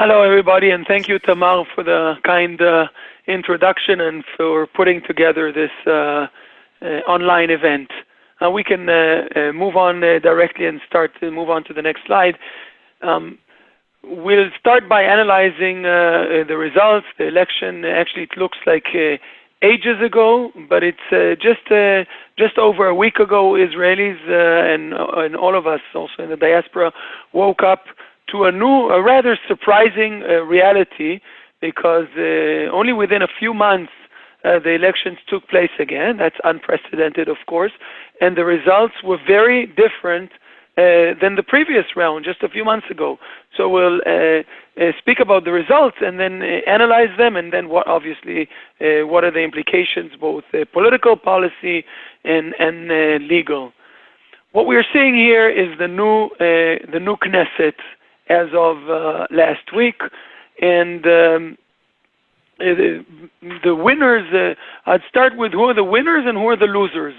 Hello, everybody, and thank you, Tamar, for the kind uh, introduction and for putting together this uh, uh, online event. We can move on directly and start to move on to the next slide. Um, we'll start by analyzing the results. The election, actually, it looks like ages ago, but it's just just over a week ago, Israelis and and all of us also in the diaspora woke up to a new, a rather surprising uh, reality because uh, only within a few months uh, the elections took place again. That's unprecedented, of course, and the results were very different than the previous round just a few months ago. So we'll speak about the results and then analyze them, and then what obviously what are the implications, both political policy and and legal. What we are seeing here is the new the new Knesset as of uh, last week, and um, the winners, uh, I'd start with who are the winners and who are the losers.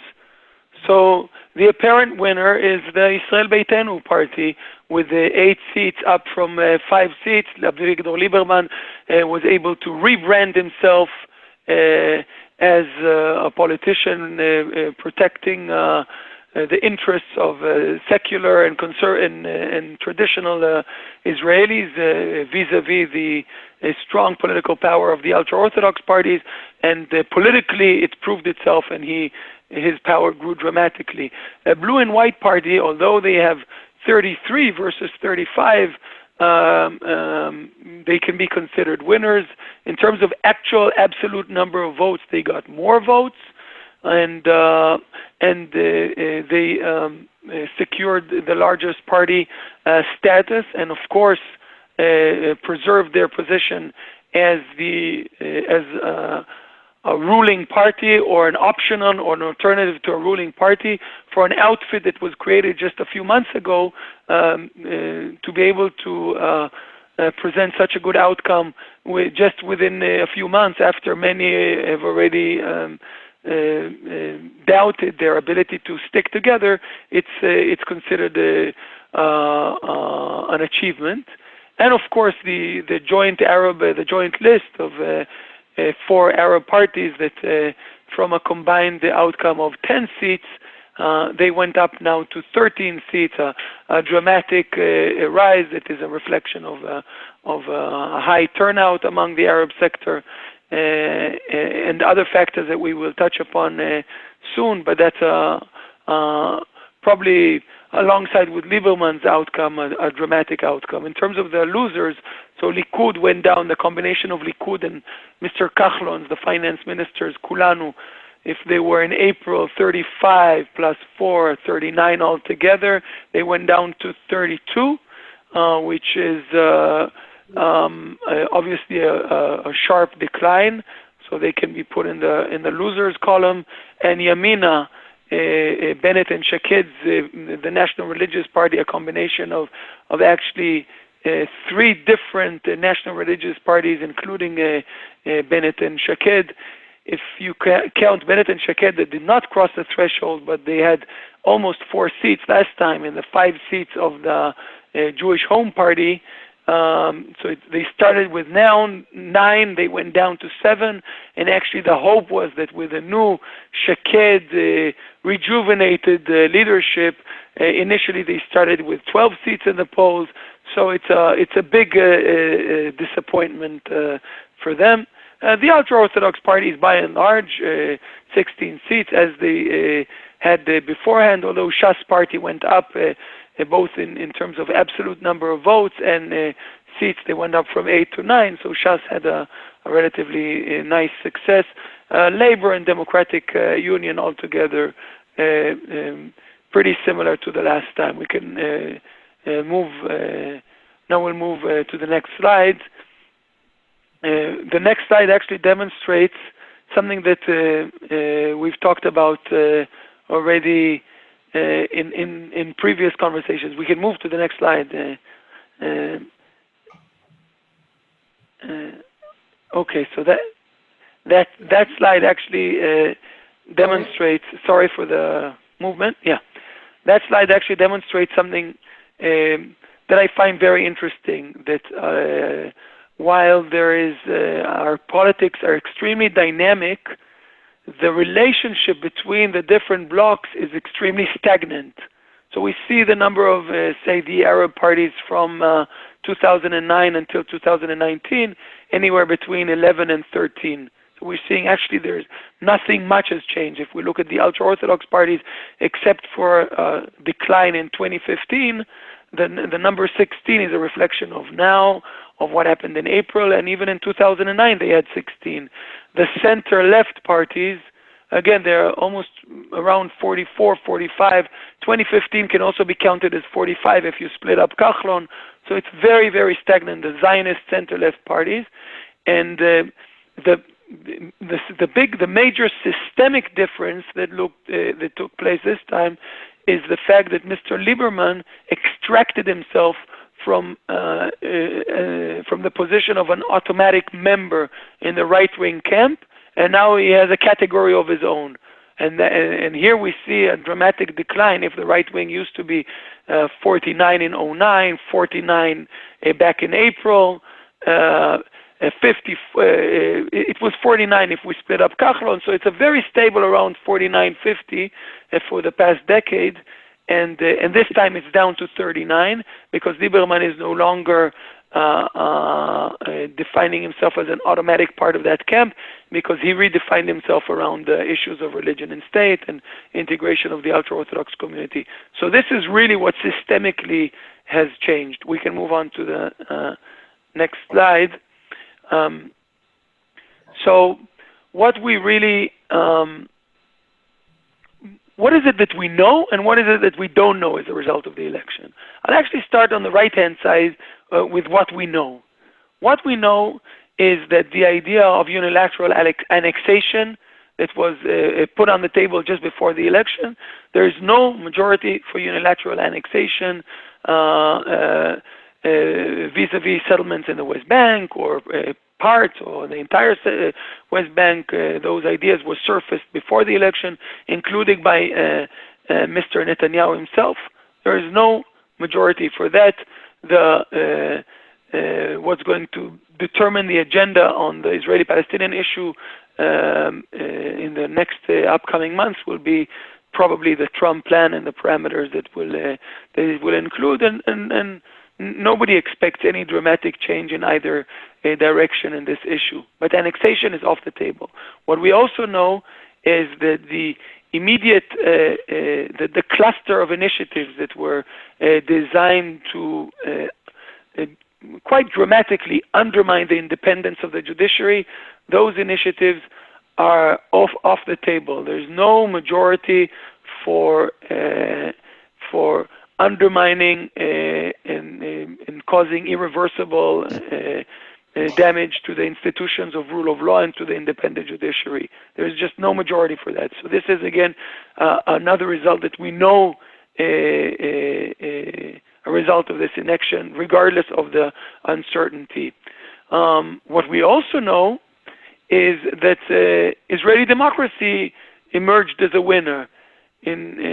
So the apparent winner is the Israel Beitenu party, with eight seats up from uh, five seats. Avigdor Lieberman was able to rebrand himself as a politician protecting Uh, the interests of uh, secular and uh, traditional Israelis vis-à-vis the strong political power of the ultra-Orthodox parties. And politically, it proved itself, and he his power grew dramatically. A blue and white party, although they have 33 versus 35, um, um, they can be considered winners. In terms of actual absolute number of votes, they got more votes, and uh, and uh, they um, uh, secured the largest party status, and of course, preserved their position as the as a ruling party or an optional or an alternative to a ruling party for an outfit that was created just a few months ago, um, to be able to present such a good outcome just within a few months after many have already um, Uh, uh, doubted their ability to stick together, it's uh, it's considered an achievement. And of course, the the joint Arab the joint list of four Arab parties that from a combined outcome of 10 seats, they went up now to 13 seats, a dramatic rise. It is a reflection of, of a high turnout among the Arab sector, Uh, uh, and other factors that we will touch upon uh, soon. But that's probably alongside with Lieberman's outcome, a dramatic outcome. In terms of the losers, so Likud went down, the combination of Likud and Mr. Kahlon, the finance minister's Kulanu, if they were in April, 35 + 4, 39 altogether, they went down to 32, which is Um, obviously a sharp decline, so they can be put in the in the losers column. And Yamina, eh, eh, Bennett and Shaked, eh, the National Religious Party, a combination of actually three different national religious parties, including Bennett and Shaked. If you count Bennett and Shaked, they did not cross the threshold, but they had almost four seats last time in the five seats of the Jewish Home Party. Um, so they started with now nine, they went down to seven, and actually the hope was that with a new Shaked uh, rejuvenated uh, leadership, uh, initially they started with 12 seats in the polls. So it's a it's a big disappointment for them. The ultra-Orthodox parties, by and large, 16 seats, as they had beforehand, although Shas party went up both in terms of absolute number of votes and uh, seats, they went up from eight to nine, so Shas had a relatively uh, nice success. Uh, Labor and Democratic Union altogether um, pretty similar to the last time. We can move. Now we'll move to the next slide. The next slide actually demonstrates something that we've talked about already Uh, in previous conversations. We can move to the next slide. Uh, uh, okay, so that that that slide actually demonstrates... Sorry for the movement. Yeah. That slide actually demonstrates something um, that I find very interesting. That uh, while there is uh, our politics are extremely dynamic, the relationship between the different blocs is extremely stagnant. So we see the number of, uh, say, the Arab parties from uh, 2009 until 2019, anywhere between 11 and 13. So we're seeing actually there's nothing much has changed. If we look at the ultra-Orthodox parties, except for a decline in 2015, the, the number 16 is a reflection of now, of what happened in April, and even in 2009 they had 16. The center-left parties, again, they're almost around 44, 45. 2015 can also be counted as 45 if you split up Kahlon. So it's very, very stagnant, the Zionist center-left parties. And uh, the the, the big, the major systemic difference that looked uh, that took place this time is the fact that Mr. Lieberman extracted himself from uh, uh, uh, from the position of an automatic member in the right-wing camp, and now he has a category of his own. And, th- and here we see a dramatic decline. If the right wing used to be uh, 49 in 09, 49 uh, back in April, uh, 50, uh, it was 49 if we split up Kahlon, so it's a very stable around 49, 50 uh, for the past decade, and uh, and this time it's down to 39 because Lieberman is no longer uh, uh, defining himself as an automatic part of that camp because he redefined himself around the issues of religion and state and integration of the ultra-Orthodox community. So this is really what systemically has changed. We can move on to the uh, next slide. Um, so what we really um, what is it that we know and what is it that we don't know as a result of the election? I'll actually start on the right hand side uh, with what we know. What we know is that the idea of unilateral annexation that was uh, put on the table just before the election, there is no majority for unilateral annexation uh, uh, uh, vis-a-vis settlements in the West Bank or uh, parts or the entire uh, West Bank. those ideas were surfaced before the election, including by Mr. Netanyahu himself. There is no majority for that. The uh, what's going to determine the agenda on the Israeli-Palestinian issue um, uh, in the next uh, upcoming months will be probably the Trump plan and the parameters that will that it will include, and, and, and nobody expects any dramatic change in either uh, direction in this issue. But annexation is off the table. What we also know is that the immediate, uh, uh, the, the, cluster of initiatives that were uh, designed to uh, uh, quite dramatically undermine the independence of the judiciary, those initiatives are off off the table. There's no majority for for undermining uh, and, uh, and, causing irreversible uh, damage to the institutions of rule of law and to the independent judiciary. There's just no majority for that. So this is again another result that we know a result of this election, regardless of the uncertainty. Um, what we also know is that uh, Israeli democracy emerged as a winner in uh,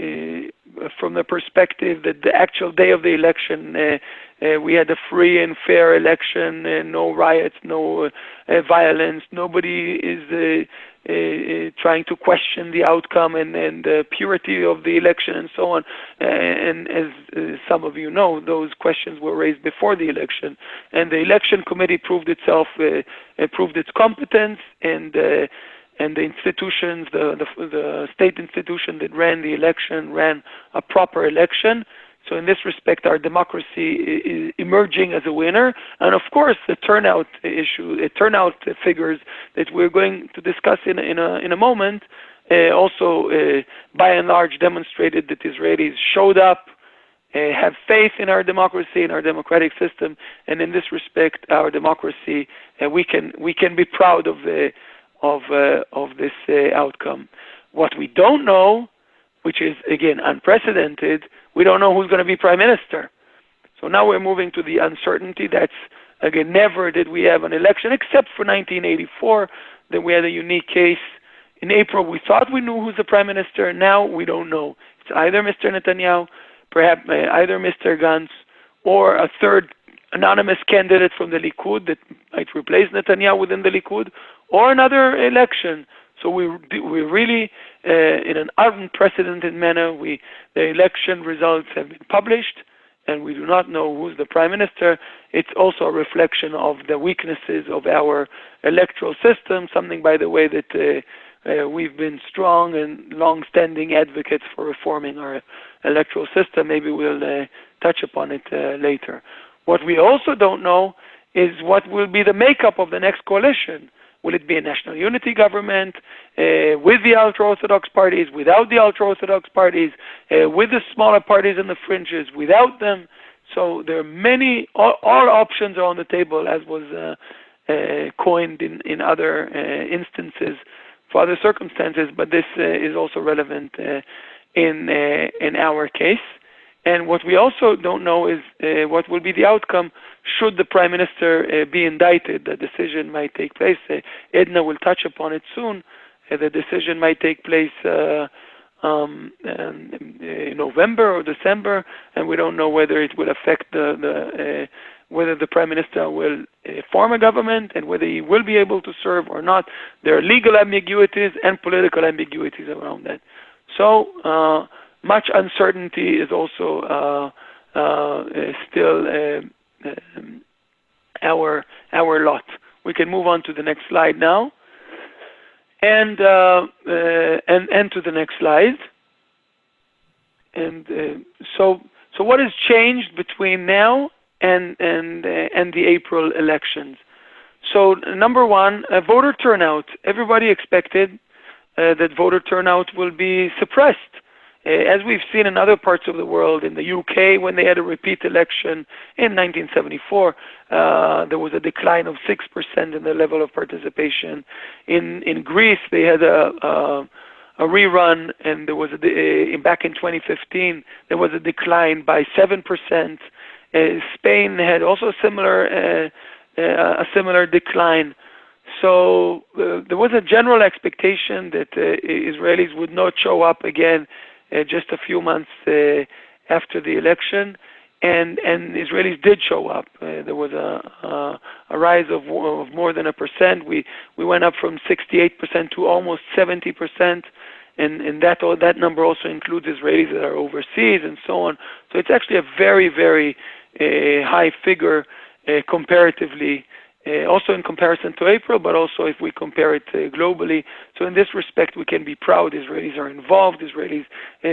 uh, from the perspective that the actual day of the election, uh, uh, we had a free and fair election, uh, no riots, no uh, violence. Nobody is uh, uh, trying to question the outcome and, and the purity of the election and so on. and as some of you know, those questions were raised before the election, and the election committee proved itself, proved its competence and and the institutions, the, the, the state institution that ran the election ran a proper election. So in this respect, our democracy is emerging as a winner. And of course, the turnout issue, the turnout figures that we're going to discuss in, in, a, in a moment, uh, also uh, by and large demonstrated that Israelis showed up, uh, have faith in our democracy, in our democratic system, and in this respect, our democracy, uh, we can we can be proud of of uh, of this uh, outcome. What we don't know, which is again unprecedented, we don't know who's going to be prime minister. So now we're moving to the uncertainty. That's again never did we have an election except for 1984. Then we had a unique case. In April, we thought we knew who's the prime minister. Now we don't know. It's either Mr. Netanyahu, perhaps either Mr. Gantz or a third anonymous candidate from the Likud that might replace Netanyahu within the Likud, or another election. So we we really uh, in an unprecedented manner. We the election results have been published, and we do not know who's the prime minister. It's also a reflection of the weaknesses of our electoral system. Something, by the way, that uh, uh, we've been strong and long-standing advocates for reforming our electoral system. Maybe we'll uh, touch upon it uh, later. What we also don't know is what will be the makeup of the next coalition. Will it be a national unity government uh, with the ultra-Orthodox parties, without the ultra-Orthodox parties, uh, with the smaller parties in the fringes, without them? So there are many, all, all options are on the table, as was uh, uh coined in, in other uh, instances for other circumstances, but this uh, is also relevant in in our case. And what we also don't know is uh, what will be the outcome should the prime minister uh, be indicted. The decision might take place. Uh, Edna will touch upon it soon. the decision might take place um, in November or December, and we don't know whether it will affect the, the whether the prime minister will uh, form a government and whether he will be able to serve or not. There are legal ambiguities and political ambiguities around that. So uh, much uncertainty is also uh, uh still uh, um, our our lot. We can move on to the next slide now, and uh, and and to the next slide. And so so what has changed between now and and uh, and the April elections. So number one, uh, voter turnout. Everybody expected uh, that voter turnout will be suppressed. Uh, as we've seen in other parts of the world, in the UK, when they had a repeat election in 1974, uh, there was a decline of 6% in the level of participation. In in Greece, they had a, a a rerun, and there was a, uh, back in 2015 there was a decline by seven percent. Uh, Spain had also a similar uh, a similar decline. So there was a general expectation that Israelis would not show up again just a few months after the election and and Israelis did show up. Uh, there was a, a, a rise of, of more than a percent. We we went up from 68 percent to almost 70 percent, and and that that number also includes Israelis that are overseas and so on. So it's actually a very very a high figure uh, comparatively, uh, also in comparison to April, but also if we compare it uh, globally. So in this respect, we can be proud. Israelis are involved. Israelis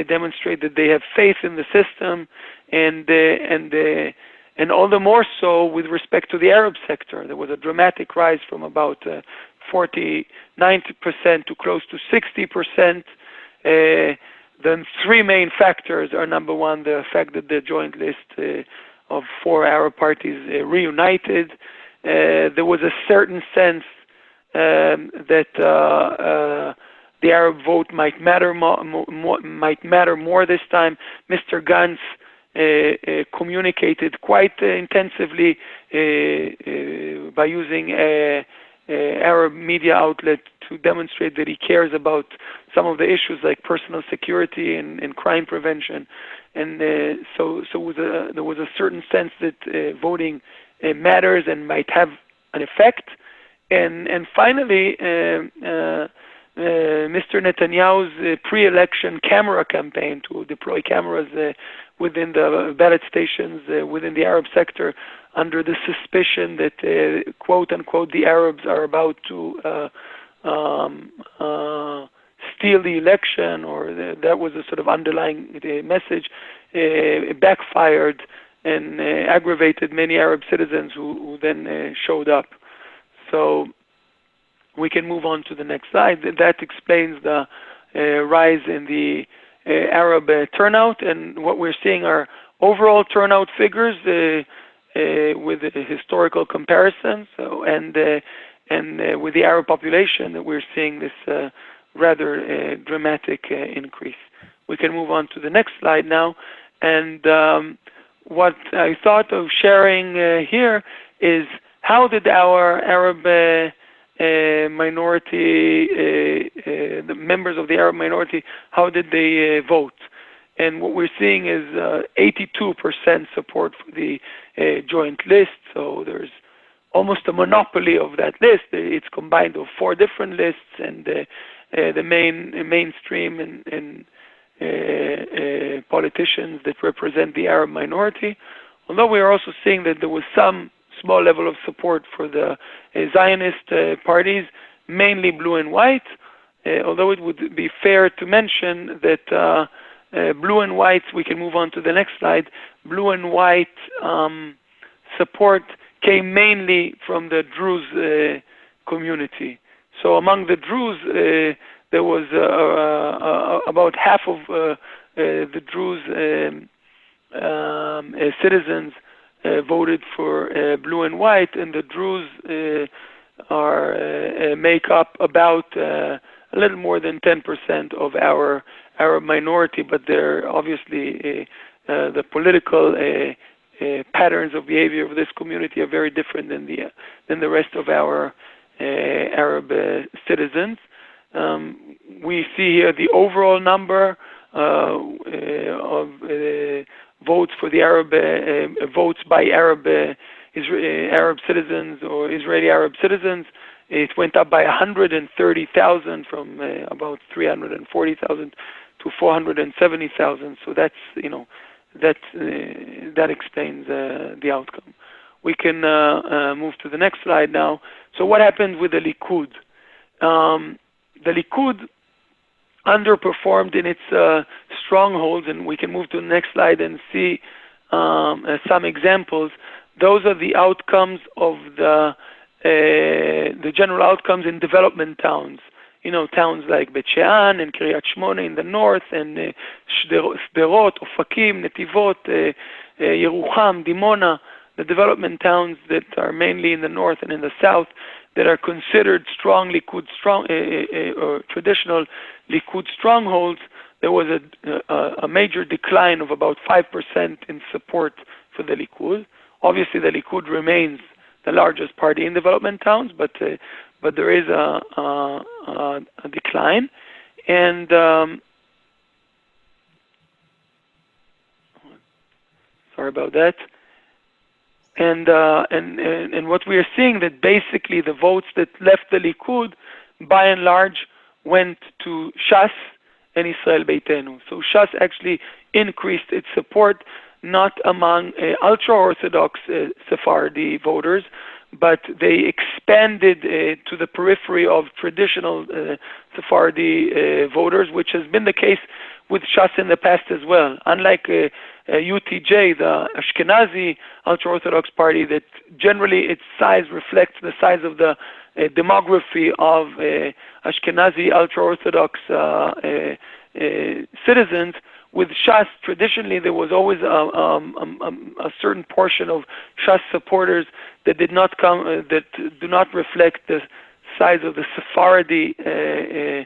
demonstrate that they have faith in the system, and and and all the more so with respect to the Arab sector. There was a dramatic rise from about uh, 40, 90% to close to 60%. Uh, then three main factors are number one, the fact that the joint list uh, of four Arab parties uh, reunited. Uh, there was a certain sense um, that uh, the Arab vote might matter more, more, might matter more this time. Mr. Gantz uh, uh, communicated quite uh, intensively by using Arab media outlet to demonstrate that he cares about some of the issues like personal security and, and crime prevention and uh, so so was a, there was a certain sense that uh, voting uh, matters and might have an effect. And and finally, uh, uh, Mr. Netanyahu's uh, pre-election camera campaign to deploy cameras within the ballot stations within the Arab sector, under the suspicion that quote unquote the Arabs are about to um, steal the election, or the, that was a sort of underlying uh, message, uh, backfired and uh, aggravated many Arab citizens who, who then uh, showed up. So we can move on to the next slide. That explains the uh, rise in the uh, Arab turnout, and what we're seeing are overall turnout figures with historical comparisons. So, and and with the Arab population, that we're seeing this rather uh, dramatic uh, increase. We can move on to the next slide now. And um, what I thought of sharing uh, here is how did our Arab uh, minority, uh, uh, the members of the Arab minority, how did they vote? And what we're seeing is uh, 82% support for the uh, joint list. So there's almost a monopoly of that list. It's combined of four different lists, and uh, uh, the main mainstream and, and uh, uh, politicians that represent the Arab minority. Although we are also seeing that there was some small level of support for the uh, Zionist uh, parties, mainly blue and white. although it would be fair to mention that uh, blue and white, we can move on to the next slide. Blue and white um, support came mainly from the Druze uh, community. So among the Druze, uh, there was uh, uh, about half of the Druze um, um, citizens voted for blue and white, and the Druze are make up about a little more than 10% of our Arab minority, but they're obviously uh, uh, the political uh, patterns of behavior of this community are very different than the than the rest of our Arab citizens. Um, we see here the overall number of votes for the Arab votes by Arab Arab citizens or Israeli Arab citizens. It went up by 130,000 from uh, about 340,000 to 470,000. So that's you know that uh, that explains uh, the outcome. We can uh, uh, move to the next slide now. So what happened with the Likud? Um, the Likud underperformed in its uh, strongholds, and we can move to the next slide and see um, uh, some examples. Those are the outcomes of the the general outcomes in development towns you know, towns like Bet Shean and Kiryat Shmona in the north, and Sderot, Ofakim, Netivot, Yerucham, Dimona, the development towns that are mainly in the north and in the south that are considered strong Likud, strong, uh, uh, uh, or traditional Likud strongholds, there was a, a, major decline of about 5% in support for the Likud. Obviously, the Likud remains the largest party in development towns, but uh, but there is a, a, a decline. And um, sorry about that. And, uh, and, and and what we are seeing that basically the votes that left the Likud, by and large, went to Shas and Israel Beitenu. So Shas actually increased its support, not among uh, ultra-Orthodox uh, Sephardi voters, but they expanded uh, to the periphery of traditional uh, Sephardi uh, voters, which has been the case with Shas in the past as well. Unlike UTJ, uh, uh, the Ashkenazi ultra-Orthodox party, that generally its size reflects the size of the uh, demography of Ashkenazi ultra-Orthodox citizens, with Shas, traditionally there was always a, um, um, um, a certain portion of Shas supporters that did not come, uh, that do not reflect the size of the Sephardi uh, uh,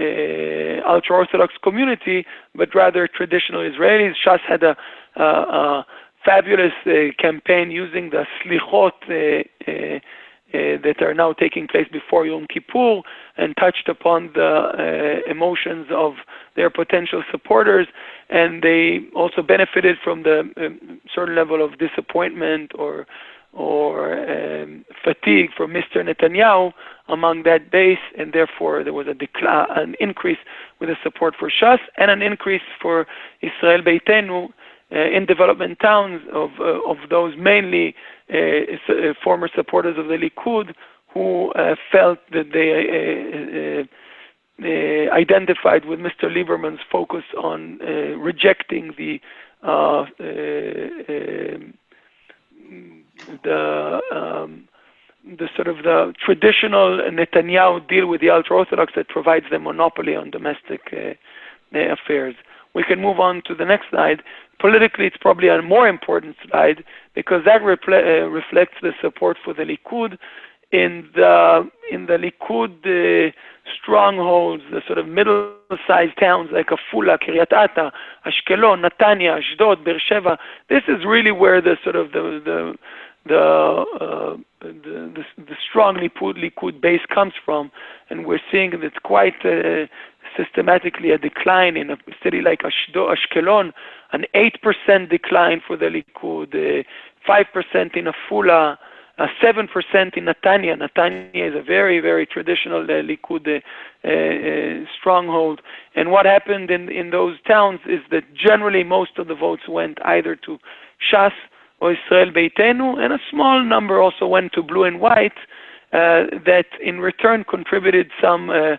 uh ultra-Orthodox community, but rather traditional Israelis. Shas had a, a, a fabulous uh, campaign using the slichot uh, uh, that are now taking place before Yom Kippur and touched upon the uh, emotions of their potential supporters. And they also benefited from the um, certain level of disappointment or or um, fatigue from Mr. Netanyahu among that base, and therefore there was a an increase with the support for Shas and an increase for Israel Beitenu uh, in development towns of uh, of those mainly uh, uh, Uh, uh, former supporters of the Likud who uh, felt that they uh, identified with Mr. Lieberman's focus on rejecting the um, the um, the sort of the traditional Netanyahu deal with the ultra-Orthodox that provides them monopoly on domestic uh, affairs. We can move on to the next slide. Politically, it's probably a more important slide because that uh, reflects the support for the Likud in the in the Likud uh, strongholds, the sort of middle-sized towns like Afula, Kiryat Ata, Ashkelon, Netanya, Ashdod, Beersheba. This is really where the sort of the the the uh, the, the, the strong Likud base comes from, and we're seeing that quite uh, systematically a decline in a city like Ashkelon, an 8% decline for the Likud, uh, 5% in Afula, uh, 7% in Netanya. Netanya is a very, very traditional uh, Likud uh, uh, stronghold. And what happened in, in those towns is that generally most of the votes went either to Shas or Israel Beitenu, and a small number also went to blue and white uh, that in return contributed some uh,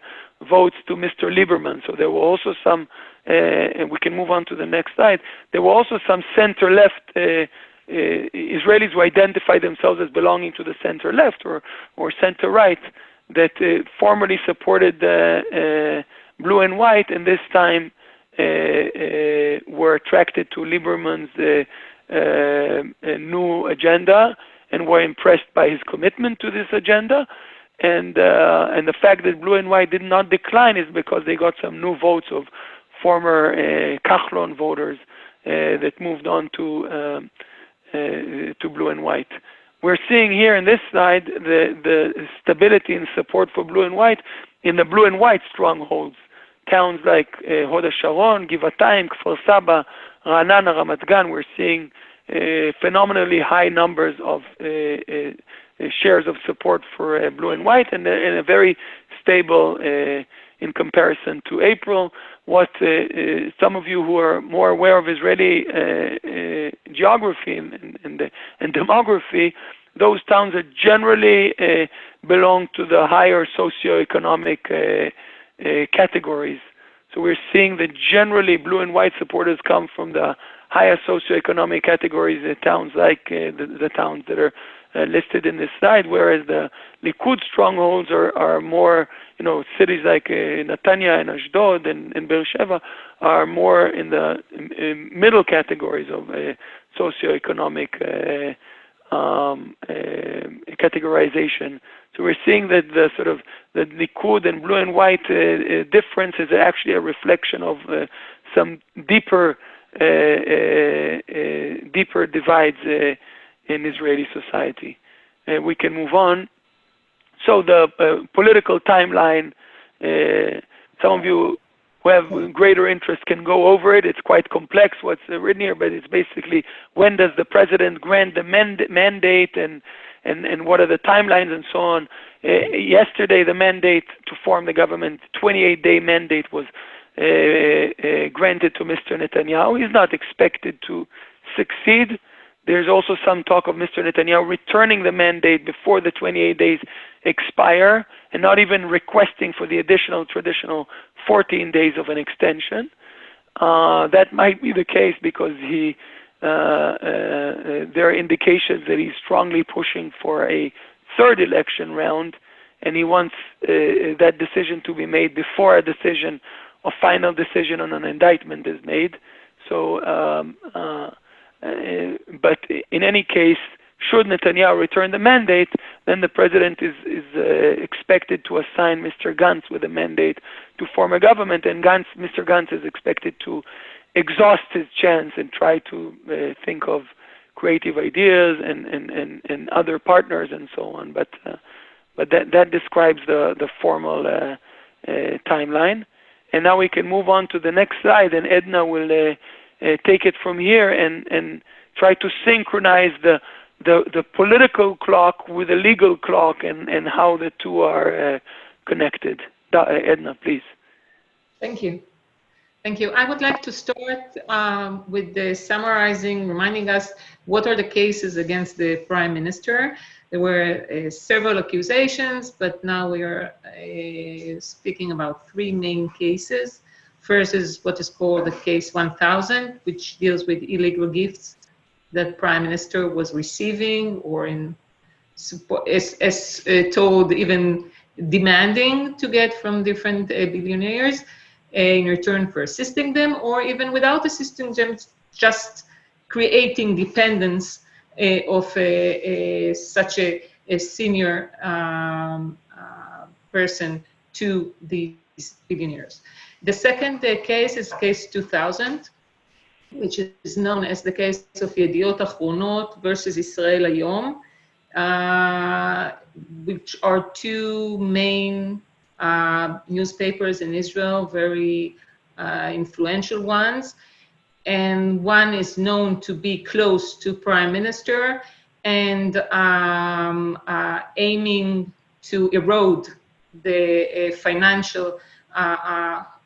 votes to Mr. Lieberman. So there were also some, uh, and we can move on to the next slide, there were also some center-left uh, uh, Israelis who identify themselves as belonging to the center-left or, or center-right that uh, formerly supported blue and white and this time were attracted to Lieberman's new agenda and were impressed by his commitment to this agenda. And uh, and the fact that blue and white did not decline is because they got some new votes of former uh, Kahlon voters uh, that moved on to um, uh, to blue and white. We're seeing here in this slide the the stability and support for blue and white in the blue and white strongholds. Towns like uh, Hod Sharon, Givatayim, Kfar Saba, Ra'anana, Ramat Gan, we're seeing uh, phenomenally high numbers of uh, uh, uh shares of support for uh, blue and white and, uh, a very stable in comparison to April. What some of you who are more aware of Israeli geography and, demography, those towns that generally belong to the higher socioeconomic categories. So we're seeing that generally blue and white supporters come from the higher socioeconomic categories, uh, towns like uh, the, the, towns that are uh, listed in this slide, whereas the Likud strongholds are, are more, you know, cities like uh, Netanya and Ashdod and, and Beersheba are more in the in middle categories of uh, socioeconomic uh, um, categorization. So we're seeing that the sort of the Likud and blue and white difference is actually a reflection of some deeper uh, uh, uh, deeper divides in Israeli society. And we can move on. So the political timeline, some of you who have greater interest can go over it. It's quite complex what's written here, but it's basically when does the president grant the mandate and and, and what are the timelines and so on. Uh, yesterday, the mandate to form the government, 28-day mandate was uh, uh, granted to Mr. Netanyahu. He's not expected to succeed. There's also some talk of Mr. Netanyahu returning the mandate before the 28 days expire and not even requesting for the additional traditional 14 days of an extension. Uh, that might be the case because he uh, uh, there are indications that he's strongly pushing for a third election round, and he wants uh, that decision to be made before a decision a final decision on an indictment is made. So, um, uh, but in any case, should Netanyahu return the mandate, then the president is, is uh, expected to assign Mr. Gantz with a mandate to form a government, and Gantz, Mr. Gantz is expected to exhaust his chance and try to uh, think of creative ideas and, and, and, and other partners and so on. But uh, but that that describes the the formal uh, timeline. And now we can move on to the next slide, and Edna will uh, uh, take it from here and, and try to synchronize the, the, the political clock with the legal clock and, and how the two are uh, connected. Edna, please. Thank you. Thank you. I would like to start um, with the summarizing, reminding us what are the cases against the prime minister. There were uh, several accusations, but now we are uh, speaking about three main cases. First is what is called the case 1000, which deals with illegal gifts that prime minister was receiving or in as, as uh, told even demanding to get from different uh, billionaires uh, in return for assisting them or even without assisting them just creating dependence uh, of such a, a senior um, uh, person to these billionaires. The second uh, case is case 2000, which is known as the case of Yediot Achronot versus Israel Hayom. Uh, which are two main uh, newspapers in Israel, very uh, influential ones. And one is known to be close to prime minister and um, uh, aiming to erode the uh, financial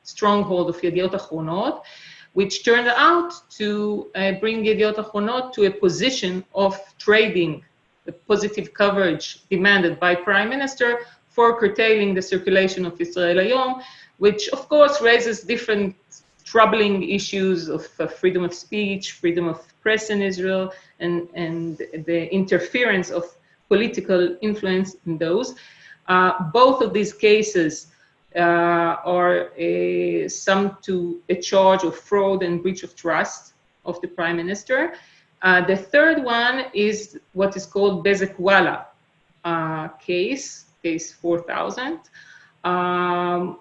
stronghold of Yediot Achronot, which turned out to bring Yediot Achronot to a position of trading the positive coverage demanded by prime minister for curtailing the circulation of Israel Hayom, which of course raises different troubling issues of uh, freedom of speech, freedom of press in Israel, and, and the interference of political influence in those. Uh, both of these cases uh, are a, some to a charge of fraud and breach of trust of the prime minister. Uh, the third one is what is called Bezeq-Walla uh, case, case 4000. Um,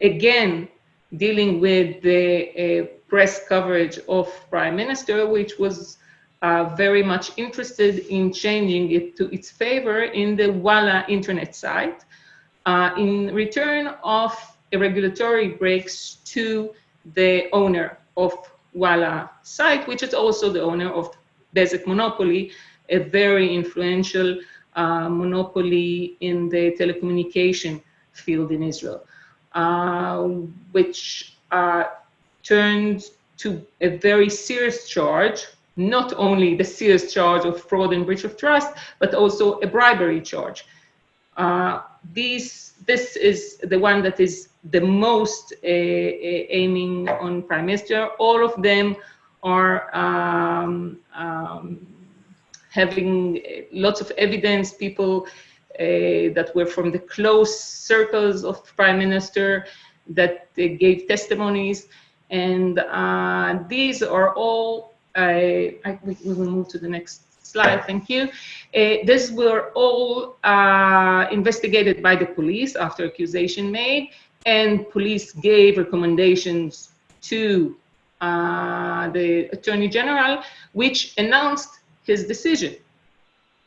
again, dealing with the uh, press coverage of prime minister, which was uh, very much interested in changing it to its favor in the Walla internet site uh, in return of a regulatory breaks to the owner of Walla site, which is also the owner of Bezeq Monopoly, a very influential uh, monopoly in the telecommunication field in Israel, uh, which uh, turned to a very serious charge, not only the serious charge of fraud and breach of trust, but also a bribery charge. Uh, this is the one that is the most uh, uh, aiming on prime minister. All of them are um, um, having lots of evidence, people uh, that were from the close circles of prime minister that gave testimonies. And uh, these are all, I, we will move to the next slide, thank you. Uh, these were all uh, investigated by the police after accusation made, and police gave recommendations to uh, the Attorney General, which announced his decision.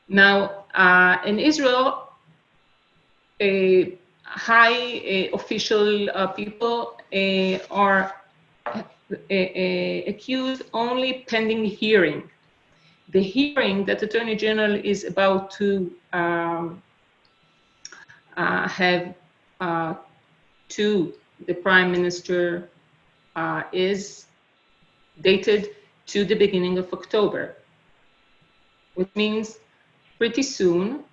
Now, uh, in Israel, high official uh, people uh, are accused only pending hearing the hearing that Attorney General is about to um, uh, have uh, to the Prime Minister uh, is dated to the beginning of October, which means pretty soon,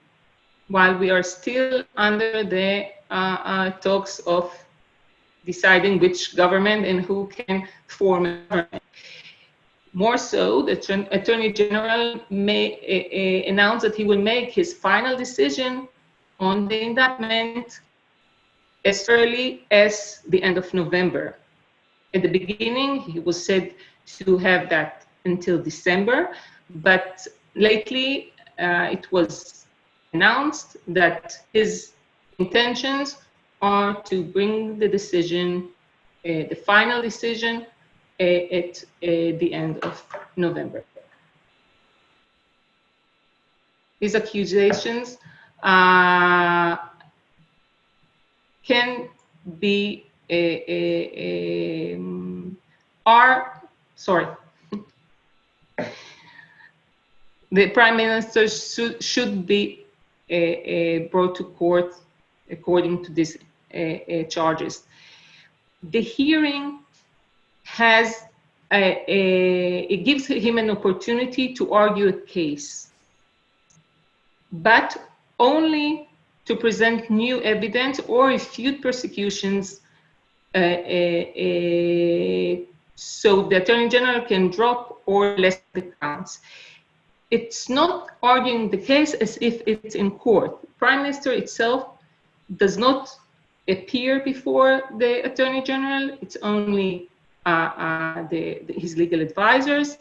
while we are still under the uh, uh, talks of deciding which government and who can form a government. More so, the Attorney General may uh, announce that he will make his final decision on the indictment as early as the end of November. At the beginning, he was said to have that until December, but lately uh, it was announced that his intentions are to bring the decision, uh, the final decision, at uh, the end of November. These accusations uh, can be a, a, a, are sorry the prime minister should, should be uh, uh, brought to court according to these charges. The hearing has a, a, it gives him an opportunity to argue a case, but only to present new evidence or refute persecutions uh, uh, uh, so the Attorney General can drop or less the counts. It's not arguing the case as if it's in court. Prime Minister itself does not appear before the Attorney General. It's only the, the, his legal advisors.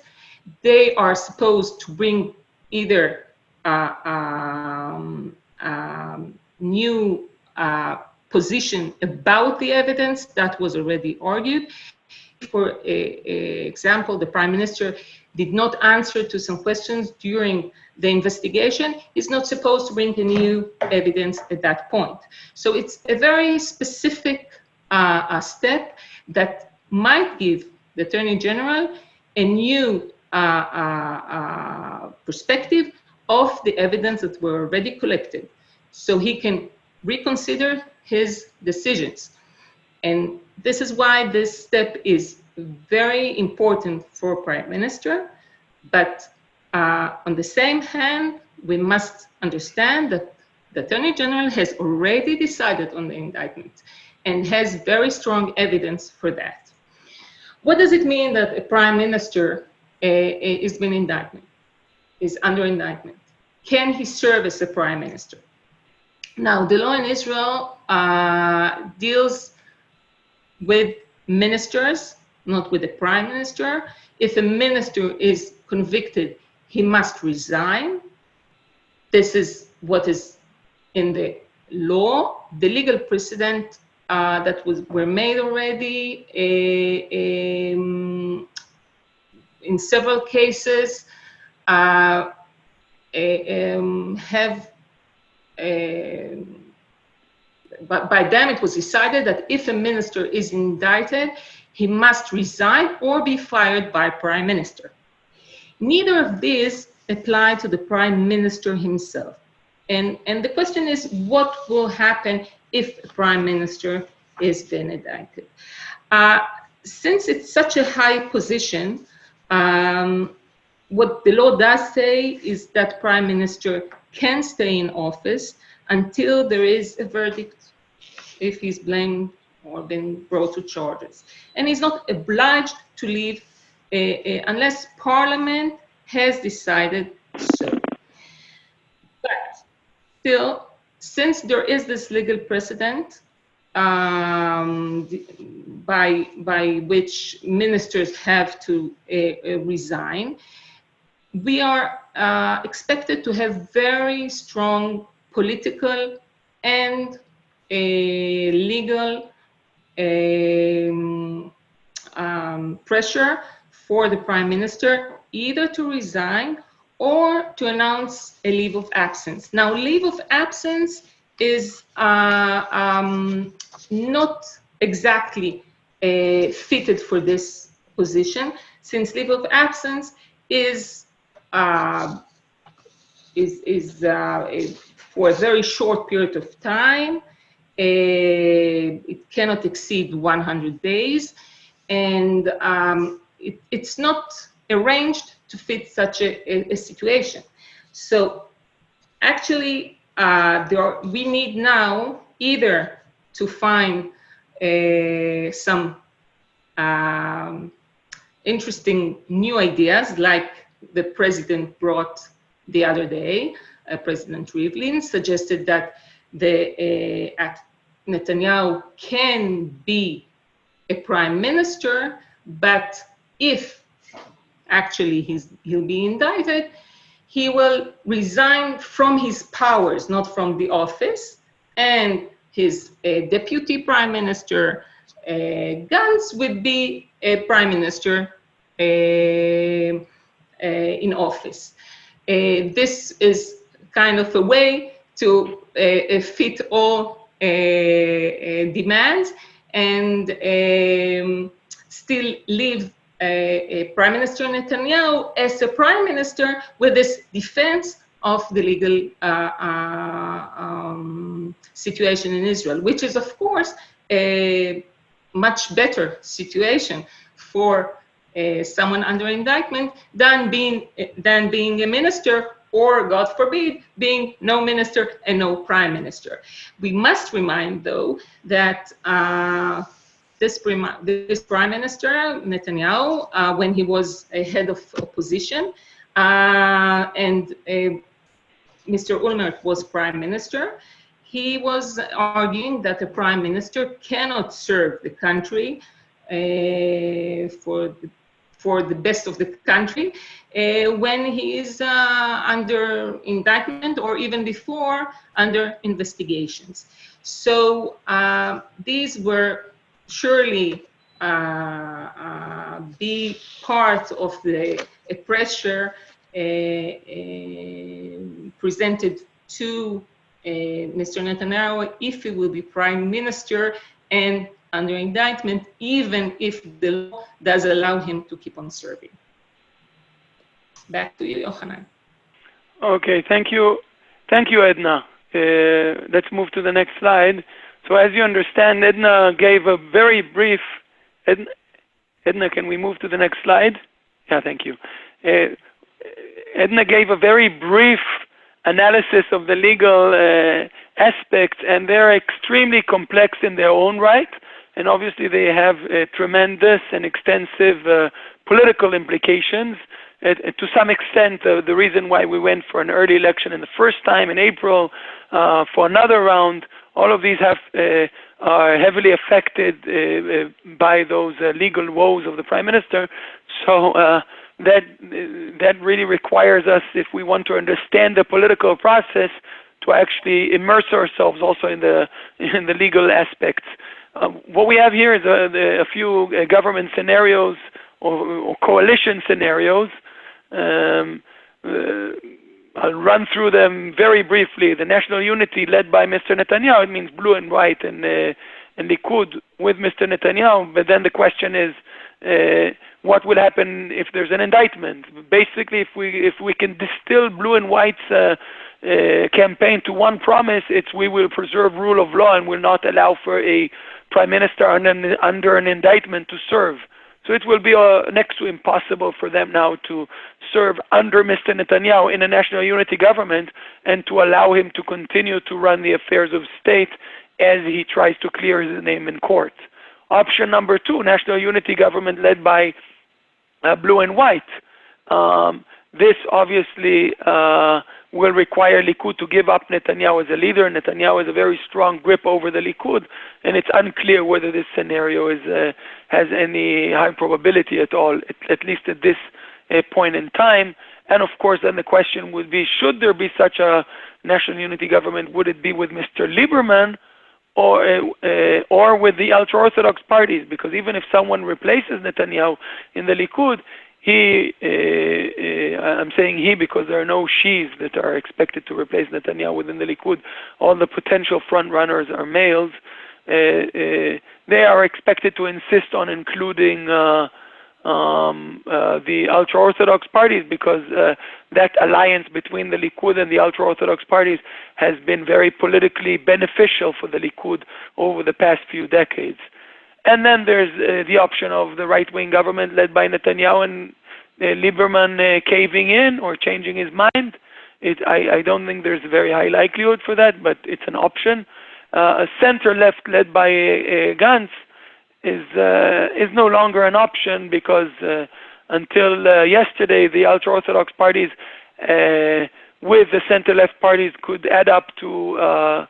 They are supposed to bring either uh, um, um, new position about the evidence that was already argued. For a, a example, the prime minister did not answer to some questions during the investigation, he's not supposed to bring any new evidence at that point. So it's a very specific uh, step that might give the Attorney General a new uh, uh, uh, perspective of the evidence that were already collected. So he can reconsider his decisions. And this is why this step is very important for Prime Minister. But uh, on the same hand, we must understand that the Attorney General has already decided on the indictment and has very strong evidence for that. What does it mean that a Prime Minister uh, is being indicted, is under indictment? Can he serve as a Prime Minister? Now, the law in Israel uh, deals with ministers, not with the prime minister. If a minister is convicted, he must resign. This is what is in the law. The legal precedent uh, that was were made already uh, um, in several cases uh, um, have um, but by them it was decided that if a minister is indicted, he must resign or be fired by prime minister. Neither of these apply to the prime minister himself. And, and the question is, what will happen if a prime minister is then indicted? Uh, since it's such a high position, um, what the law does say is that prime minister can stay in office until there is a verdict if he's blamed or been brought to charges. And he's not obliged to leave uh, uh, unless Parliament has decided so. But still, since there is this legal precedent um, by, by which ministers have to uh, resign, we are uh, expected to have very strong political and a legal um, um, pressure for the prime minister either to resign or to announce a leave of absence. Now, leave of absence is uh, um, not exactly uh, fitted for this position, since leave of absence is uh, is is uh, for a very short period of time uh, it cannot exceed 100 days, and um, it, it's not arranged to fit such a, a, situation. So actually, uh, are, we need now either to find uh, some um, interesting new ideas like the president brought the other day, uh, President Rivlin suggested that the uh, Netanyahu can be a prime minister, but if actually he's, he'll be indicted, he will resign from his powers, not from the office, and his uh, deputy prime minister, uh, Gantz, would be a prime minister uh, uh in office. Uh, this is kind of a way to uh, fit all demands and um, still leave Prime Minister Netanyahu as a prime minister with this defense of the legal uh, uh, um, situation in Israel, which is, of course, a much better situation for uh, someone under indictment than being than being a minister or, God forbid, being no minister and no prime minister. We must remind, though, that uh, this, prime, this prime minister, Netanyahu, uh, when he was a head of opposition, uh, and uh, Mr. Olmert was prime minister, he was arguing that the prime minister cannot serve the country uh, for the for the best of the country uh, when he is uh, under indictment or even before under investigations. So uh, these were surely uh, uh, be part of the pressure presented to Mr. Netanyahu if he will be prime minister and under indictment, even if the law does allow him to keep on serving. Back to you, Yochanan. Okay, thank you. Thank you, Edna. Uh, let's move to the next slide. So as you understand, Edna gave a very brief, Edna, Edna can we move to the next slide? Yeah, thank you. Uh, Edna gave a very brief analysis of the legal uh, aspects, and they're extremely complex in their own right. And obviously, they have uh, tremendous and extensive uh, political implications. Uh, to some extent, uh, the reason why we went for an early election in the first time in April, uh, for another round, all of these have uh, are heavily affected by those legal woes of the prime minister. So that that really requires us, if we want to understand the political process, to actually immerse ourselves also in the in the legal aspects. Um, what we have here is a, a few uh, government scenarios or, or coalition scenarios. Um, uh, I'll run through them very briefly. The national unity led by Mr. Netanyahu, it means blue and white and, uh, and Likud with Mr. Netanyahu. But then the question is, uh, what will happen if there's an indictment. Basically, if we if we can distill blue and white's uh, uh, campaign to one promise, it's we will preserve rule of law and will not allow for a prime minister under, under an indictment to serve. So it will be uh, next to impossible for them now to serve under Mr. Netanyahu in a national unity government and to allow him to continue to run the affairs of state as he tries to clear his name in court. Option number two, national unity government led by uh, blue and white. Um, this obviously uh, will require Likud to give up Netanyahu as a leader. Netanyahu has a very strong grip over the Likud, and it's unclear whether this scenario is, uh, has any high probability at all, at, at least at this uh, point in time. And of course, then the question would be, should there be such a national unity government, would it be with Mr. Lieberman or uh, or with the ultra-orthodox parties, because even if someone replaces Netanyahu in the Likud, he, uh, uh, I'm saying he because there are no she's that are expected to replace Netanyahu within the Likud. All the potential front runners are males. Uh, they are expected to insist on including uh, um, uh, the ultra-Orthodox parties because uh, that alliance between the Likud and the ultra-Orthodox parties has been very politically beneficial for the Likud over the past few decades. And then there's uh, the option of the right-wing government led by Netanyahu and Lieberman uh, caving in or changing his mind. It, I, I, don't think there's a very high likelihood for that, but it's an option. Uh, a center-left led by Gantz is uh, is no longer an option because uh, until uh, yesterday the ultra orthodox parties uh, with the center left parties could add up to uh,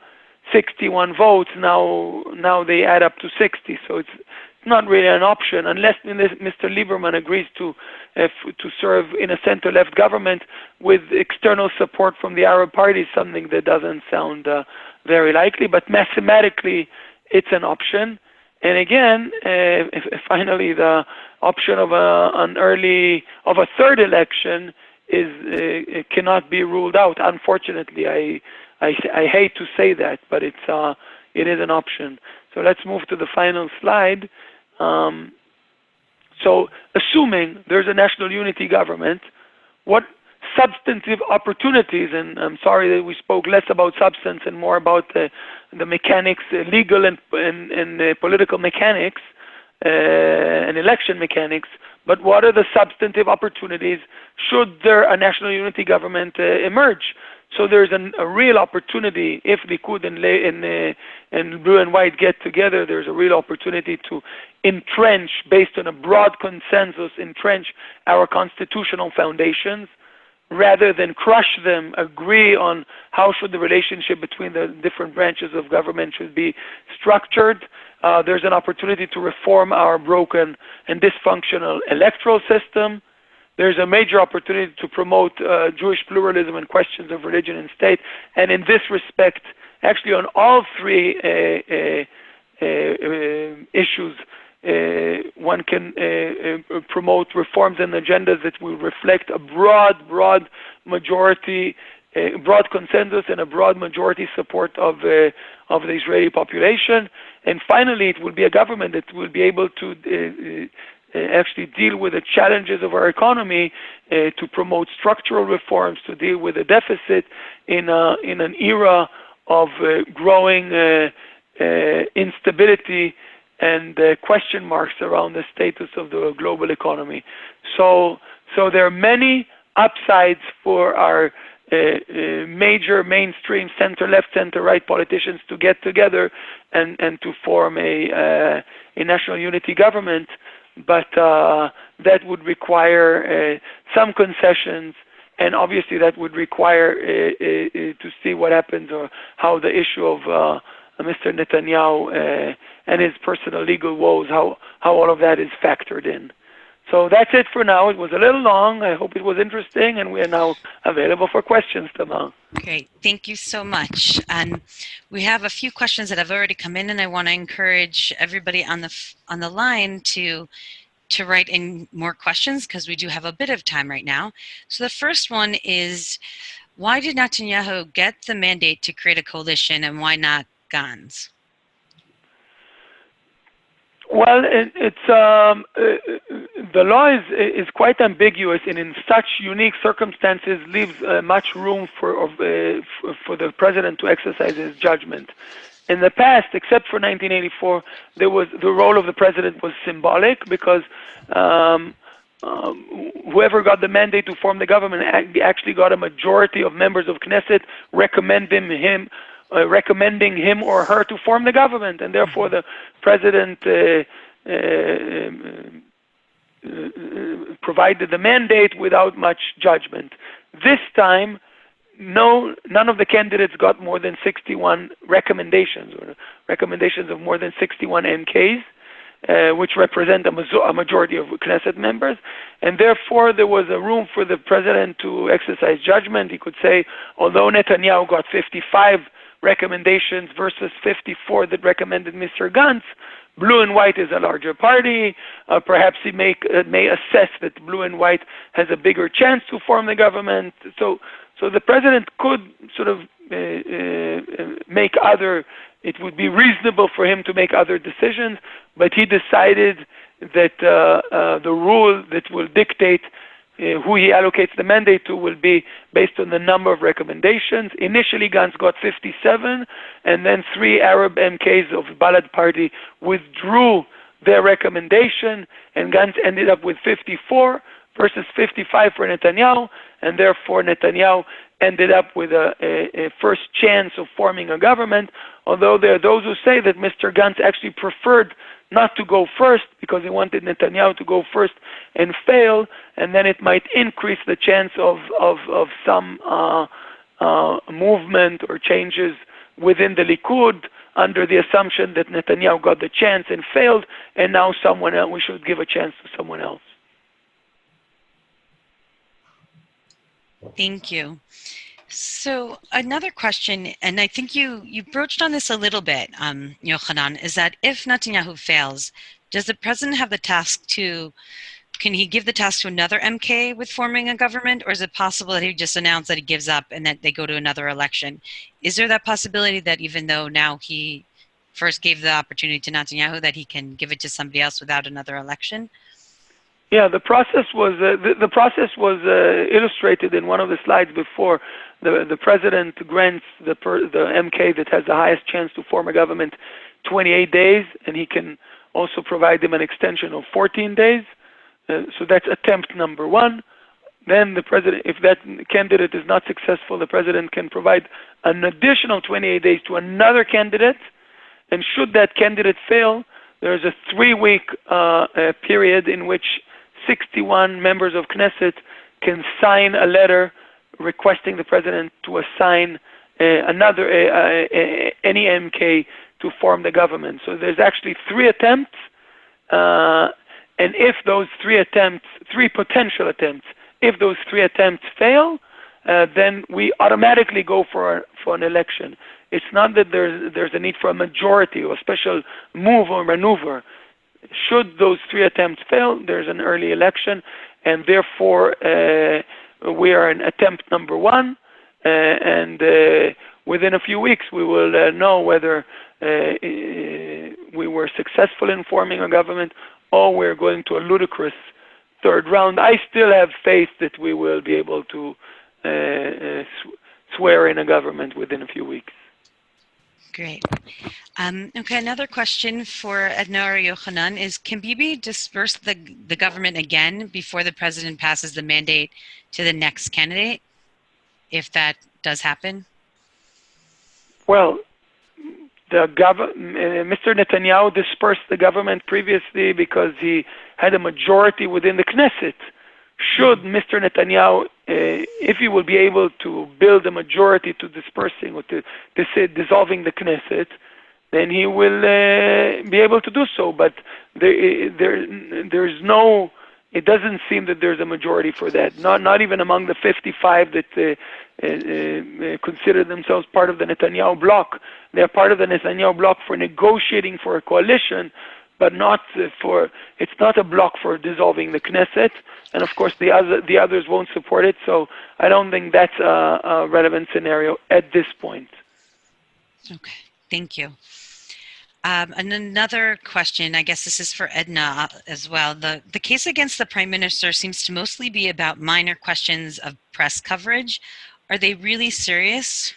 61 votes now now they add up to 60 so it's not really an option unless Mr. Lieberman agrees to uh, to serve in a center left government with external support from the Arab parties something that doesn't sound very likely but mathematically it's an option and again, uh, finally the option of a, an early of a third election is uh, cannot be ruled out. Unfortunately, I, I I hate to say that, but it's uh, it is an option. So let's move to the final slide. Um, so assuming there's a national unity government, what substantive opportunities, and I'm sorry that we spoke less about substance and more about the, the mechanics, uh, legal and, and, and uh, political mechanics uh, and election mechanics, but what are the substantive opportunities should there a national unity government uh, emerge? So there's an, a real opportunity if Likud and, and, uh, and Blue and White get together. There's a real opportunity to entrench, based on a broad consensus, entrench our constitutional foundations rather than crush them, agree on how should the relationship between the different branches of government should be structured. Uh, there's an opportunity to reform our broken and dysfunctional electoral system. There's a major opportunity to promote uh, Jewish pluralism and questions of religion and state. And in this respect, actually on all three uh, uh, uh issues, one can promote reforms and agendas that will reflect a broad, broad majority, broad consensus and a broad majority support of of the Israeli population. And finally, it will be a government that will be able to uh, actually deal with the challenges of our economy, uh, to promote structural reforms, to deal with the deficit in, a, in an era of uh, growing instability and question marks around the status of the global economy. So, so there are many upsides for our uh, uh, major mainstream center left, center right politicians to get together and, and to form a, uh, a national unity government but uh, that would require uh, some concessions, and obviously that would require uh, to see what happens or how the issue of uh Mr. Netanyahu and his personal legal woes, how, how all of that is factored in. So that's it for now. It was a little long. I hope it was interesting, and we are now available for questions, Tamar. Great. Thank you so much. And we have a few questions that have already come in, and I want to encourage everybody on the on the line to to write in more questions because we do have a bit of time right now. So the first one is, why did Netanyahu get the mandate to create a coalition, and why not Gantz? Well, it, it's um, uh, the law is is quite ambiguous, and in such unique circumstances, leaves uh, much room for uh, for the president to exercise his judgment. In the past, except for 1984, there was the role of the president was symbolic because um, um, whoever got the mandate to form the government actually got a majority of members of Knesset recommending him uh, recommending him or her to form the government, and therefore the president uh, uh, uh, provided the mandate without much judgment. This time, no, none of the candidates got more than 61 recommendations, or recommendations of more than 61 MKs. Uh, which represent a, a, majority of Knesset members, and therefore there was a room for the president to exercise judgment. He could say, although Netanyahu got 55 recommendations versus 54 that recommended Mr. Gantz, blue and white is a larger party. Uh, perhaps he may, uh, may assess that blue and white has a bigger chance to form the government. So, so the president could sort of uh, uh make other, it would be reasonable for him to make other decisions, but he decided that uh, uh, the rule that will dictate Uh, who he allocates the mandate to will be based on the number of recommendations. Initially, Gantz got 57, and then three Arab MKs of Balad party withdrew their recommendation, and Gantz ended up with 54 versus 55 for Netanyahu, and therefore Netanyahu ended up with a, a, a, first chance of forming a government, although there are those who say that Mr. Gantz actually preferred not to go first because he wanted Netanyahu to go first and fail, and then it might increase the chance of, of, of some uh, uh, movement or changes within the Likud under the assumption that Netanyahu got the chance and failed, and now someone else, we should give a chance to someone else. Thank you. So another question, and I think you you broached on this a little bit, um, Yochanan, is that if Netanyahu fails, does the president have the task to? Can he give the task to another MK with forming a government, or is it possible that he just announced that he gives up and that they go to another election? Is there that possibility that even though now he first gave the opportunity to Netanyahu, that he can give it to somebody else without another election? Yeah, the process was uh, the, the process was uh, illustrated in one of the slides before. The the president grants the per, the MK that has the highest chance to form a government 28 days, and he can also provide them an extension of 14 days. Uh, so that's attempt number one. Then the president, if that candidate is not successful, the president can provide an additional 28 days to another candidate. And should that candidate fail, there's a three-week uh, period in which 61 members of Knesset can sign a letter requesting the president to assign uh, another uh, uh, any MK to form the government. So there's actually three attempts, uh, and if those three attempts, three potential attempts, if those three attempts fail, uh, then we automatically go for for an election. It's not that there's there's a need for a majority or a special move or maneuver should those three attempts fail, there's an early election, and therefore uh, we are in attempt number one, uh, and uh, within a few weeks we will uh, know whether uh, we were successful in forming a government or we're going to a ludicrous third round. I still have faith that we will be able to swear in a government within a few weeks. Great. Um, okay, another question for Edna or Yochanan is, can Bibi disperse the, the government again before the president passes the mandate to the next candidate, if that does happen? Well, the gov- Mr. Netanyahu dispersed the government previously because he had a majority within the Knesset should Mr. Netanyahu, uh, if he will be able to build a majority to dispersing or to, to dissolving the Knesset, then he will uh, be able to do so. But there, there, there's no. It doesn't seem that there's a majority for that. Not, not even among the 55 that uh, consider themselves part of the Netanyahu bloc. They're part of the Netanyahu bloc for negotiating for a coalition, but not for. It's not a bloc for dissolving the Knesset and of course the other the others won't support it. So I don't think that's a, a relevant scenario at this point. Okay, thank you. Um, and another question, I guess this is for Edna uh, as well. The, the case against the Prime Minister seems to mostly be about minor questions of press coverage. Are they really serious?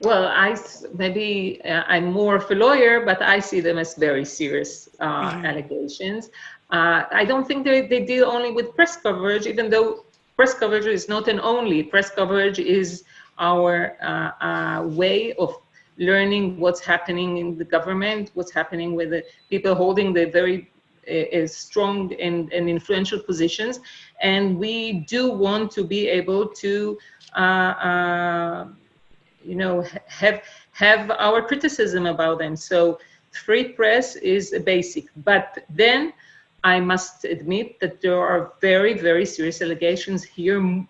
Well, I maybe uh, I'm more of a lawyer, but I see them as very serious uh, mm -hmm. allegations. Uh, I don't think they, they deal only with press coverage, even though press coverage is not an only. Press coverage is our uh, uh, way of learning what's happening in the government, what's happening with the people holding the very uh, strong and, and, influential positions. And we do want to be able to, uh, uh, you know, have, have our criticism about them. So free press is a basic, but then I must admit that there are very, very serious allegations here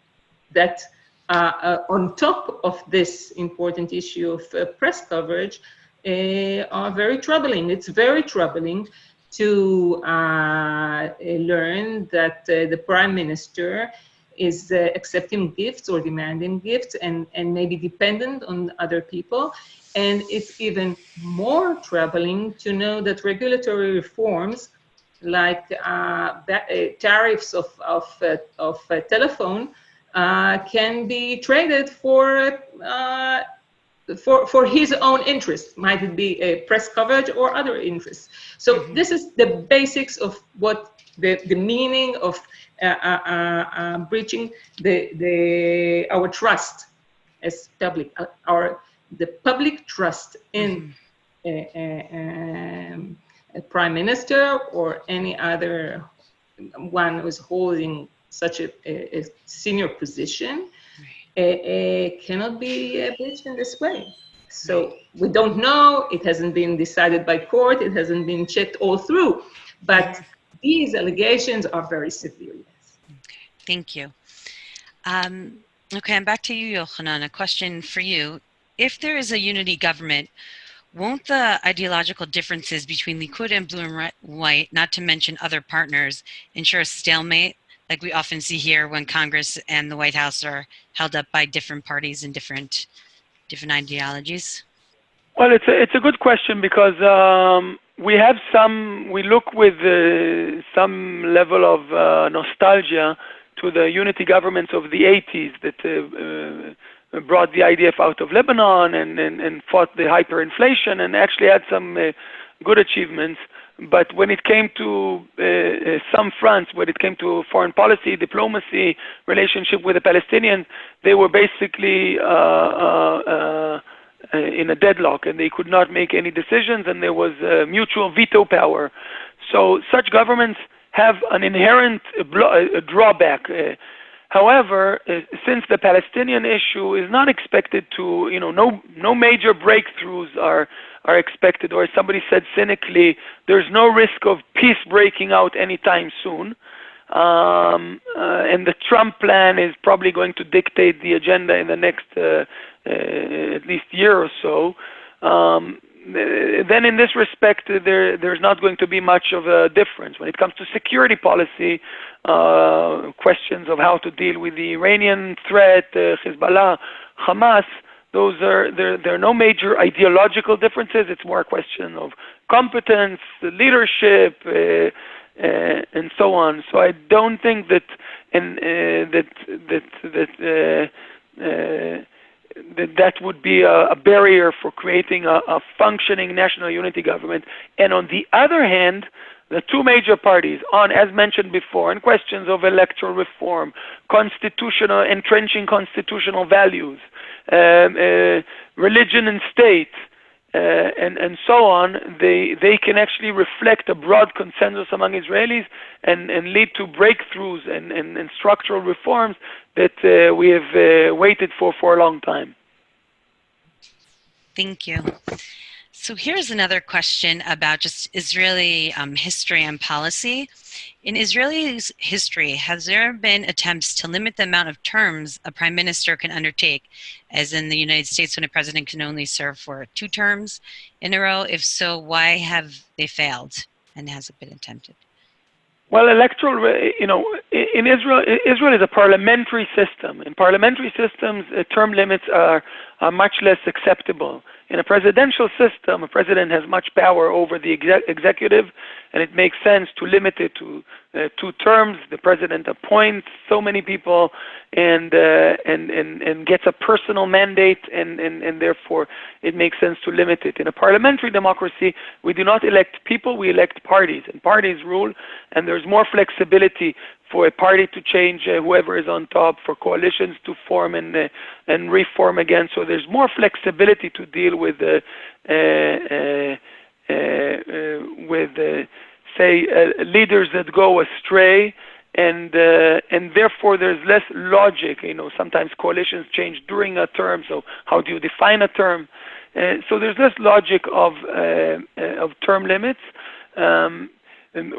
that uh, uh, on top of this important issue of uh, press coverage uh, are very troubling. It's very troubling to uh, learn that uh, the prime minister is accepting gifts or demanding gifts and, and maybe dependent on other people. And it's even more troubling to know that regulatory reforms like uh, uh, tariffs of, of, uh, of telephone can be traded for for, for his own interest, might it be a press coverage or other interests. So mm -hmm. this is the basics of what the, the meaning of uh, uh, uh, breaching the, the, our trust as public, our, the public trust in mm -hmm. um, prime minister or any other one who is holding such a, a, a senior position right. cannot be breached in this way. So we don't know, it hasn't been decided by court, it hasn't been checked all through, but these allegations are very severe, yes. Okay, thank you. Um, okay, I'm back to you, Yochanan, a question for you. If there is a unity government, won't the ideological differences between Likud and Blue and White, not to mention other partners, ensure a stalemate like we often see here when Congress and the White House are held up by different parties and different different ideologies? Well, it's a, it's a good question because um, we have some, we look with uh, some level of uh, nostalgia to the unity governments of the 80s that uh, uh brought the IDF out of Lebanon and, and, and fought the hyperinflation and actually had some uh, good achievements. But when it came to uh, uh, some fronts, when it came to foreign policy, diplomacy, relationship with the Palestinians, they were basically uh, uh, uh in a deadlock and they could not make any decisions and there was mutual veto power. So such governments have an inherent drawback. However, uh, since the Palestinian issue is not expected to, you know, no no major breakthroughs are are expected, or somebody said cynically, there's no risk of peace breaking out anytime soon. Um, uh, and the Trump plan is probably going to dictate the agenda in the next uh, uh, at least year or so. Um, then in this respect, there, there's not going to be much of a difference. When it comes to security policy, uh, questions of how to deal with the Iranian threat, uh, Hezbollah, Hamas, those are there, there are no major ideological differences. It's more a question of competence, leadership, uh, uh, and so on. So I don't think that and uh, that that that that that would be a, a barrier for creating a, a, functioning national unity government. And on the other hand, the two major parties on, as mentioned before, on questions of electoral reform, constitutional, entrenching constitutional values, um, uh, religion and state, uh, and, and so on, they, they can actually reflect a broad consensus among Israelis and, and lead to breakthroughs and, and, and structural reforms that uh, we have uh, waited for for a long time. Thank you. So here's another question about just Israeli um, history and policy. In Israeli's history, has there been attempts to limit the amount of terms a prime minister can undertake, as in the United States when a president can only serve for two terms in a row? If so, why have they failed and has it been attempted? Well, electoral, you know, in Israel, Israel is a parliamentary system. In parliamentary systems, uh, term limits are, are much less acceptable. In a presidential system, a president has much power over the exec- executive, and it makes sense to limit it to uh, two terms. The president appoints so many people, and uh, and, and and gets a personal mandate, and, and and therefore it makes sense to limit it. In a parliamentary democracy, we do not elect people; we elect parties, and parties rule, and there's more flexibility for a party to change uh, whoever is on top, for coalitions to form and uh, and reform again. So there's more flexibility to deal with uh, uh, uh, Uh, uh, with uh, say leaders that go astray. And and therefore there's less logic. You know, sometimes coalitions change during a term. So how do you define a term? so there's less logic of of term limits. Um,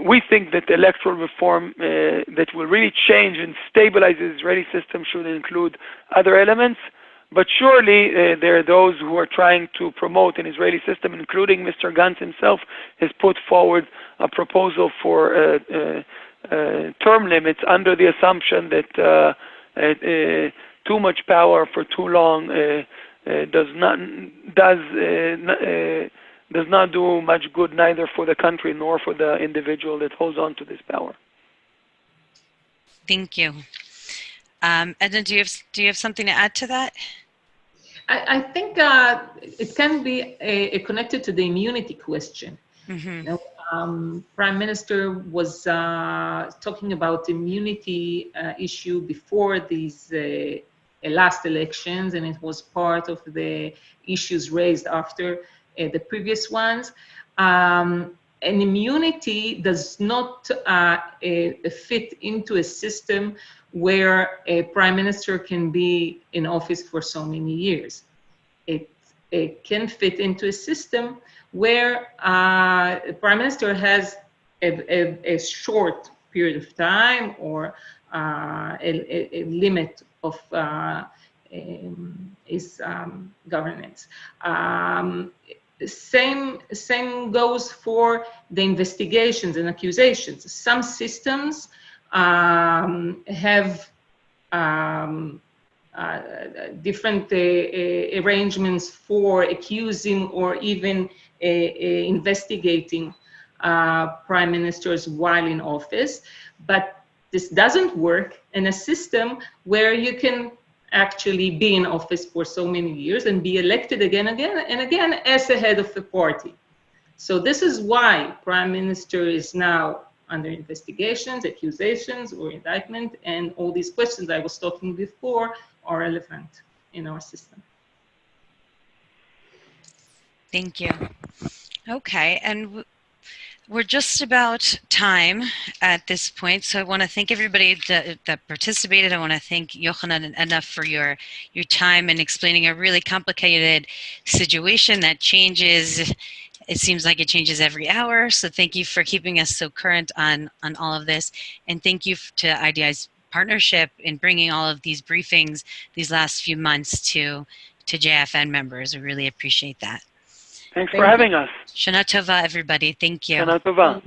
we think that electoral reform uh, that will really change and stabilize the Israeli system should include other elements. But surely uh, there are those who are trying to promote an Israeli system, including Mr. Gantz himself, has put forward a proposal for uh, uh, uh term limits under the assumption that too much power for too long does not does does not do much good neither for the country nor for the individual that holds on to this power. Thank you. Um, Edna, do you have do you have something to add to that? I, I think uh, it can be a, a connected to the immunity question. Mm-hmm. You know, um, Prime Minister was uh, talking about immunity uh, issue before these uh, last elections, and it was part of the issues raised after. Uh, the previous ones. Um, and immunity does not uh, fit into a system where a prime minister can be in office for so many years. It, it can fit into a system where uh, the prime minister has a, a, a, short period of time or uh, a, a, limit of uh, um, his um, governance. Um, same, same goes for the investigations and accusations. Some systems um, have um, uh, different uh, uh, arrangements for accusing or even uh, uh, investigating uh, prime ministers while in office. But this doesn't work in a system where you can actually be in office for so many years and be elected again, again, and again as the head of the party. So this is why prime minister is now under investigations, accusations, or indictment, and all these questions I was talking before are relevant in our system. Thank you. Okay, and we're just about time at this point, so I want to thank everybody that, that participated. I want to thank Yochanan enough for your your time and explaining a really complicated situation that changes. It seems like it changes every hour. So thank you for keeping us so current on on all of this, and thank you to IDI's partnership in bringing all of these briefings these last few months to to JFN members. We really appreciate that. Thanks Thank for you. having us. Shana Tova, everybody. Thank you. Shana Tova.